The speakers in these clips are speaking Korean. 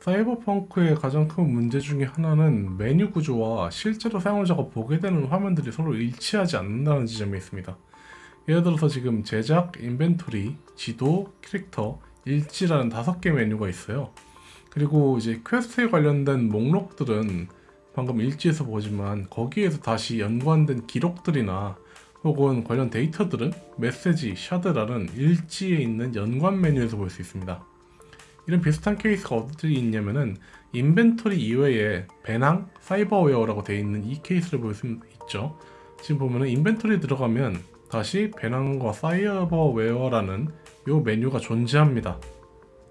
사이버펑크의 가장 큰 문제 중에 하나는 메뉴 구조와 실제로 사용자가 보게 되는 화면들이 서로 일치하지 않는다는 지점에 있습니다. 예를 들어서 지금 제작, 인벤토리, 지도, 캐릭터, 일지라는 다섯 개 메뉴가 있어요. 그리고 이제 퀘스트에 관련된 목록들은 방금 일지에서 보지만 거기에서 다시 연관된 기록들이나 혹은 관련 데이터들은 메시지, shard라는 일지에 있는 연관 메뉴에서 볼 수 있습니다. 이런 비슷한 케이스가 어디 있냐면은 인벤토리 이외에 배낭, cyberware라고 되어 있는 이 케이스를 볼 수 있죠. 지금 보면은 인벤토리 들어가면 다시 배낭과 cyberware라는 이 메뉴가 존재합니다.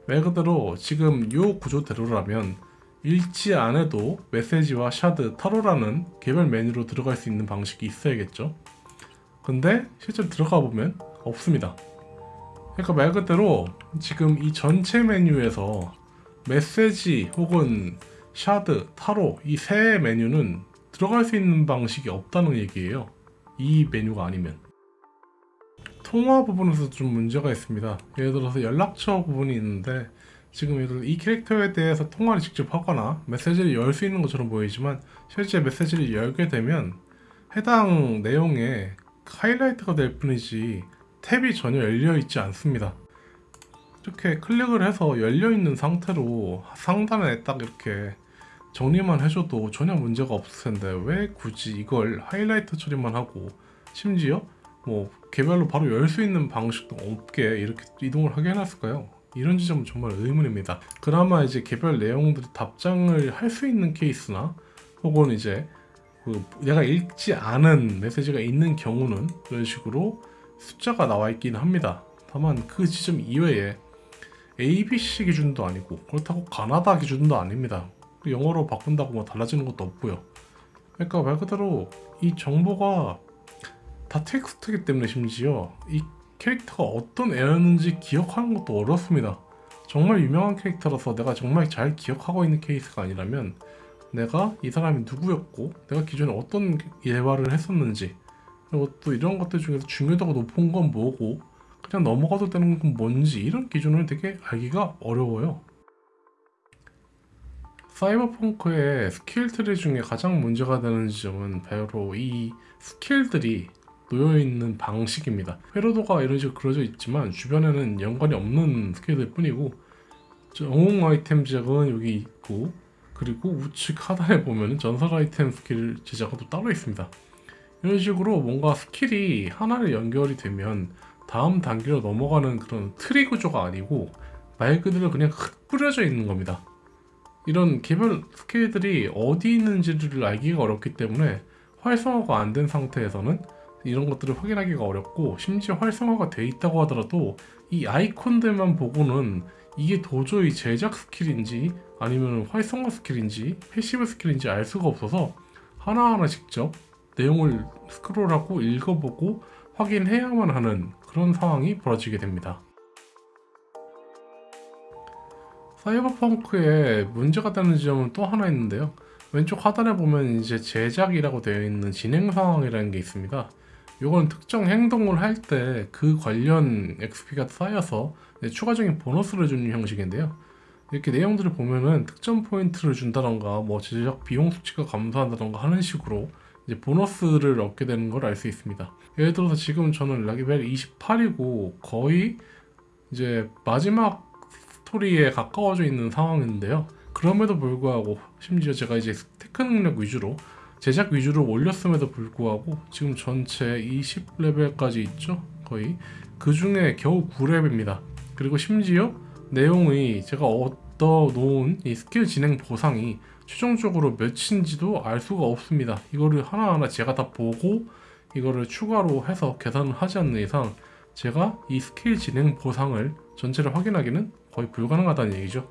말 그대로 지금 이 구조대로라면 일지 안에도 메시지와 shard, 타로라는 개별 메뉴로 들어갈 수 있는 방식이 있어야겠죠. 근데 실제로 들어가 보면 없습니다. 그러니까 말 그대로 지금 이 전체 메뉴에서 메시지 혹은 샤드, 타로 이 세 메뉴는 들어갈 수 있는 방식이 없다는 얘기예요. 이 메뉴가 아니면. 통화 부분에서 좀 문제가 있습니다. 예를 들어서 연락처 부분이 있는데 지금 예를 들어 이 캐릭터에 대해서 통화를 직접 하거나 메시지를 열 수 있는 것처럼 보이지만 실제 메시지를 열게 되면 해당 내용에 하이라이트가 될 뿐이지 탭이 전혀 열려 있지 않습니다. 이렇게 클릭을 해서 열려 있는 상태로 상단에 딱 이렇게 정리만 해줘도 전혀 문제가 없을 텐데 왜 굳이 이걸 하이라이트 처리만 하고 심지어 뭐 개별로 바로 열 수 있는 방식도 없게 이렇게 이동을 하게 해놨을까요? 이런 지점은 정말 의문입니다. 그나마 이제 개별 내용들이 답장을 할 수 있는 케이스나 혹은 이제 그 내가 읽지 않은 메시지가 있는 경우는 이런 식으로 숫자가 나와 있긴 합니다. 다만 그 지점 이외에 ABC 기준도 아니고 그렇다고 가나다 기준도 아닙니다. 영어로 바꾼다고 뭐 달라지는 것도 없고요. 그러니까 말 그대로 이 정보가 다 텍스트이기 때문에 심지어 이 캐릭터가 어떤 애였는지 기억하는 것도 어렵습니다. 정말 유명한 캐릭터라서 내가 정말 잘 기억하고 있는 케이스가 아니라면 내가 이 사람이 누구였고 내가 기존에 어떤 대화를 했었는지 그리고 또 이런 것들 중에서 중요도가 높은 건 뭐고 그냥 넘어가도 되는 건 뭔지 이런 기준을 되게 알기가 어려워요. 사이버펑크의 스킬 트리 중에 가장 문제가 되는 지점은 바로 이 스킬들이 놓여있는 방식입니다. 회로도가 이런 식으로 그려져 있지만 주변에는 연관이 없는 스킬들 뿐이고 영웅 아이템 제작은 여기 있고 그리고 우측 하단에 보면 전설 아이템 스킬 제작은 또 따로 있습니다. 이런 식으로 뭔가 스킬이 하나를 연결이 되면 다음 단계로 넘어가는 그런 트리 구조가 아니고 말 그대로 그냥 흩뿌려져 있는 겁니다. 이런 개별 스킬들이 어디 있는지를 알기가 어렵기 때문에 활성화가 안 된 상태에서는 이런 것들을 확인하기가 어렵고 심지어 활성화가 돼 있다고 하더라도 이 아이콘들만 보고는 이게 도저히 제작 스킬인지 아니면 활성화 스킬인지 passive 스킬인지 알 수가 없어서 하나하나 직접 내용을 스크롤하고 읽어보고 확인해야만 하는 그런 상황이 벌어지게 됩니다. 사이버펑크에 문제가 되는 지점은 또 하나 있는데요. 왼쪽 하단에 보면 이제 제작이라고 되어 있는 진행 상황이라는 게 있습니다. 이건 특정 행동을 할 때 그 관련 XP가 쌓여서 추가적인 보너스를 주는 형식인데요. 이렇게 내용들을 보면은 특정 포인트를 준다던가 뭐 제작 비용 수치가 감소한다던가 하는 식으로 이제 보너스를 얻게 되는 걸 알 수 있습니다. 예를 들어서 지금 저는 레벨 28이고 거의 이제 마지막 스토리에 가까워져 있는 상황인데요. 그럼에도 불구하고 심지어 제가 이제 tech 능력 위주로 제작 위주로 올렸음에도 불구하고 지금 전체 20레벨까지 있죠 거의 그 중에 겨우 9레벨입니다 그리고 심지어 내용이 제가 얻어 놓은 이 스킬 진행 보상이 최종적으로 몇인지도 알 수가 없습니다. 이거를 하나하나 제가 다 보고 이거를 추가로 해서 계산을 하지 않는 이상 제가 이 스킬 진행 보상을 전체를 확인하기는 거의 불가능하다는 얘기죠.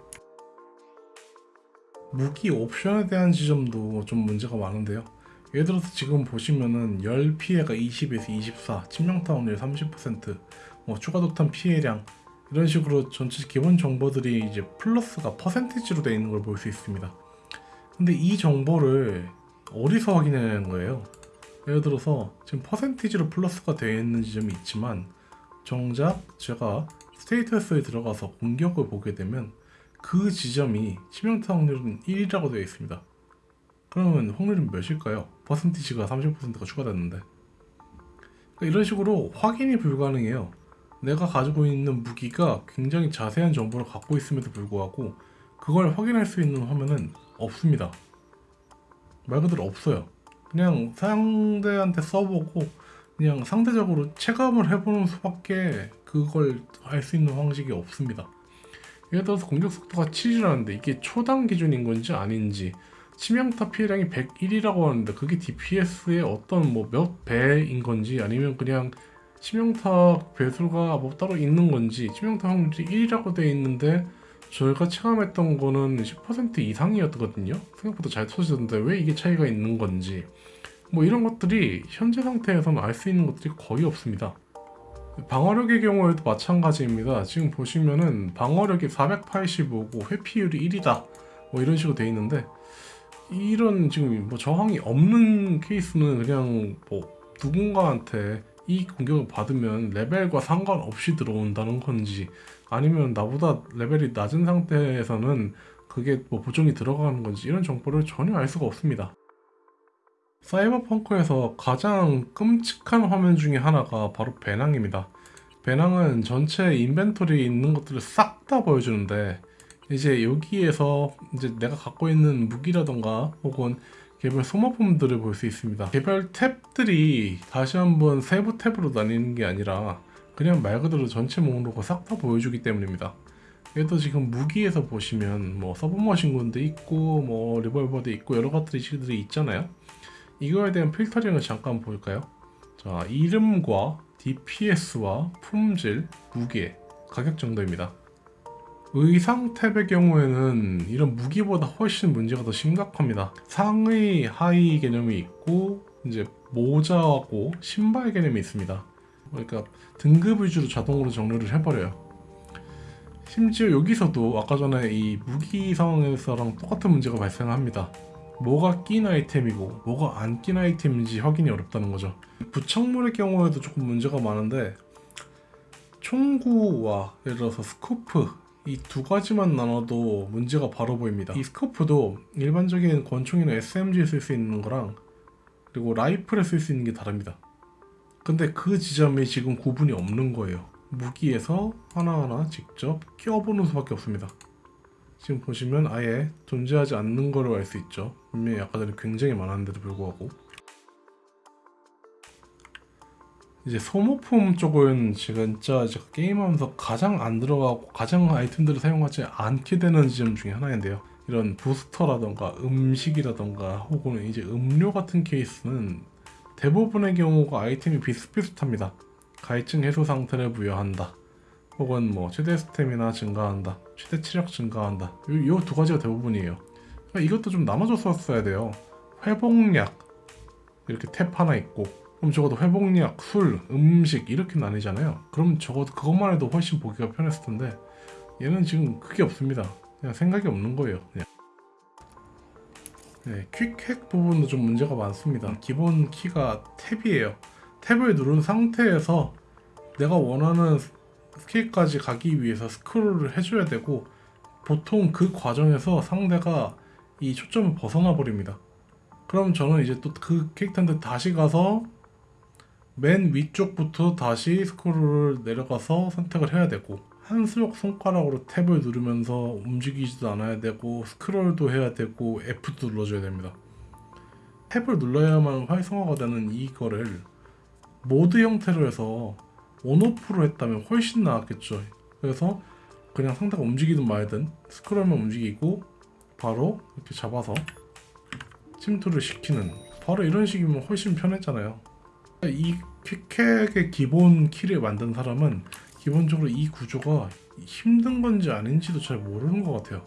무기 옵션에 대한 지점도 좀 문제가 많은데요. 예를 들어서 지금 보시면은 열 피해가 20에서 24 치명타운율 30%뭐 추가 독탄 피해량 이런 식으로 전체 기본 정보들이 이제 플러스가 퍼센티지로 되어 있는 걸 볼 수 있습니다 근데 이 정보를 어디서 확인하는 거예요 예를 들어서 지금 퍼센티지로 플러스가 되어 있는 지점이 있지만 정작 제가 스테이터스에 들어가서 공격을 보게 되면 그 지점이 치명타 확률은 1이라고 되어 있습니다. 그러면 확률은 몇일까요? 퍼센티지가 30%가 추가됐는데 그러니까 이런 식으로 확인이 불가능해요. 내가 가지고 있는 무기가 굉장히 자세한 정보를 갖고 있음에도 불구하고 그걸 확인할 수 있는 화면은 없습니다. 말 그대로 없어요. 그냥 상대한테 써보고 그냥 상대적으로 체감을 해보는 수밖에 그걸 알 수 있는 방식이 없습니다. 예를 들어서 공격 속도가 7이라는데 이게 초당 기준인 건지 아닌지 치명타 피해량이 101이라고 하는데 그게 DPS의 어떤 뭐 몇 배인 건지 아니면 그냥 치명타 배수가 뭐 따로 있는 건지 치명타 확률이 1이라고 되어 있는데 저희가 체감했던 거는 10% 이상이었거든요. 생각보다 잘 터지던데 왜 이게 차이가 있는 건지 뭐 이런 것들이 현재 상태에서는 알 수 있는 것들이 거의 없습니다. 방어력의 경우에도 마찬가지입니다. 지금 보시면은 방어력이 485고 회피율이 1이다. 뭐 이런 식으로 돼 있는데 이런 지금 뭐 저항이 없는 케이스는 그냥 뭐 누군가한테 이 공격을 받으면 레벨과 상관없이 들어온다는 건지 아니면 나보다 레벨이 낮은 상태에서는 그게 뭐 보정이 들어가는 건지 이런 정보를 전혀 알 수가 없습니다. 사이버펑크에서 가장 끔찍한 화면 중에 하나가 바로 배낭입니다. 배낭은 전체 인벤토리에 있는 것들을 싹 다 보여주는데 이제 여기에서 이제 내가 갖고 있는 무기라던가 혹은 개별 소모품들을 볼 수 있습니다. 개별 탭들이 다시 한번 세부 탭으로 나뉘는 게 아니라 그냥 말 그대로 전체 목록을 싹 다 보여주기 때문입니다. 얘도 지금 무기에서 보시면 뭐 서브머신건도 있고 뭐 리볼버도 있고 여러 가지들이 있잖아요. 이거에 대한 필터링을 잠깐 볼까요? 자, 이름과 DPS와 품질, 무게, 가격 정도입니다. 의상 탭의 경우에는 이런 무기보다 훨씬 문제가 더 심각합니다. 상의, 하의 개념이 있고 이제 모자하고 신발 개념이 있습니다. 그러니까 등급 위주로 자동으로 정리를 해버려요. 심지어 여기서도 아까 전에 이 무기 상황에서랑 똑같은 문제가 발생합니다. 뭐가 낀 아이템이고 뭐가 안 낀 아이템인지 확인이 어렵다는 거죠. 부착물의 경우에도 조금 문제가 많은데 총구와 예를 들어서 스코프 이 두 가지만 나눠도 문제가 바로 보입니다. 이 스코프도 일반적인 권총이나 SMG에 쓸 수 있는 거랑 그리고 라이플에 쓸 수 있는 게 다릅니다. 근데 그 지점에 지금 구분이 없는 거예요. 무기에서 하나하나 직접 껴보는 수밖에 없습니다. 지금 보시면 아예 존재하지 않는 거로 알 수 있죠. 분명히 아까 전에 굉장히 많았는데도 불구하고 이제 소모품 쪽은 진짜 제가 게임하면서 가장 안 들어가고 가장 아이템들을 사용하지 않게 되는 지점 중에 하나인데요. 이런 부스터라던가 음식이라던가 혹은 이제 음료 같은 케이스는 대부분의 경우가 아이템이 비슷비슷합니다. 가해증 해소 상태를 부여한다. 혹은 뭐 최대 스태미나 증가한다, 최대 체력 증가한다. 이두 가지가 대부분이에요. 그러니까 이것도 좀 써야 돼요. 회복약 이렇게 탭 하나 있고 그럼 적어도 회복약, 술, 음식 이렇게 나뉘잖아요. 그럼 적어도 그것만 해도 훨씬 보기가 편했을 텐데 얘는 지금 그게 없습니다. 그냥 생각이 없는 거예요. 그냥. 네, 퀵핵 부분도 좀 문제가 많습니다. 기본 키가 탭이에요. 탭을 누른 상태에서 내가 원하는 스킬까지 가기 위해서 스크롤을 해줘야 되고 보통 그 과정에서 상대가 이 초점을 벗어나 버립니다. 그럼 저는 이제 또 그 캐릭터한테 다시 가서 맨 위쪽부터 다시 스크롤을 내려가서 선택을 해야 되고 한수역 손가락으로 탭을 누르면서 움직이지도 않아야 되고 스크롤도 해야 되고 F도 눌러줘야 됩니다. 탭을 눌러야만 활성화가 되는 이거를 모드 형태로 해서 온오프로 했다면 훨씬 나았겠죠. 그래서 그냥 상대가 움직이든 말든 스크롤만 움직이고 바로 이렇게 잡아서 침투를 시키는 바로 이런 식이면 훨씬 편했잖아요. 이 퀵핵의 기본 키를 만든 사람은 기본적으로 이 구조가 힘든 건지 아닌지도 잘 모르는 것 같아요.